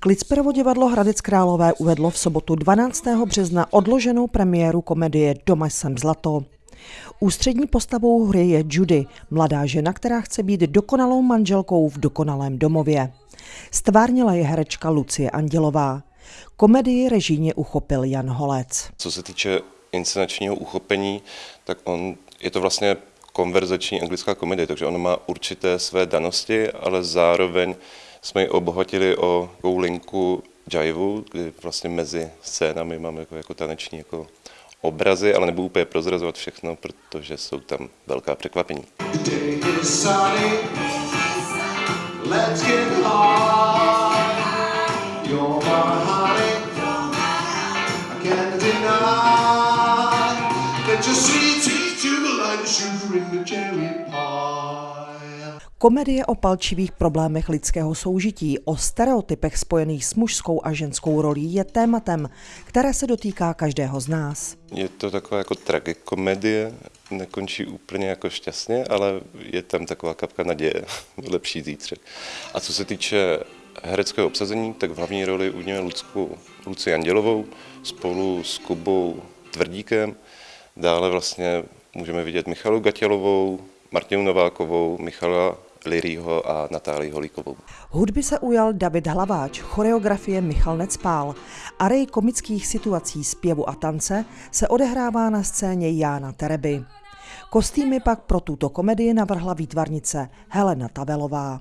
Klicperovo divadlo Hradec Králové uvedlo v sobotu 12. března odloženou premiéru komedie Doma jsem zlato. Ústřední postavou hry je Judy, mladá žena, která chce být dokonalou manželkou v dokonalém domově. Stvárnila je herečka Lucie Andělová. Komedii režíně uchopil Jan Holec. Co se týče inscenačního uchopení, tak on je to vlastně konverzační anglická komedie, takže ona má určité své danosti, ale zároveň jsme ji obohatili o linku jive, kdy vlastně mezi scénami máme jako, jako taneční jako obrazy, ale nebudu úplně prozrazovat všechno, protože jsou tam velká překvapení. Komedie o palčivých problémech lidského soužití, o stereotypech spojených s mužskou a ženskou rolí je tématem, které se dotýká každého z nás. Je to taková jako tragikomedie, nekončí úplně jako šťastně, ale je tam taková kapka naděje, lepší zítřek. A co se týče hereckého obsazení, tak v hlavní roli udělal Lucku, Luci Andělovou spolu s Kubou Tvrdíkem. Dále vlastně můžeme vidět Michalu Gatělovou, Martinu Novákovou, Michala Lirího a Natálii Holíkovou. Hudby se ujal David Hlaváč, choreografie Michal Necpál. Arej komických situací zpěvu a tance se odehrává na scéně Jána Tereby. Kostýmy pak pro tuto komedii navrhla výtvarnice Helena Tavelová.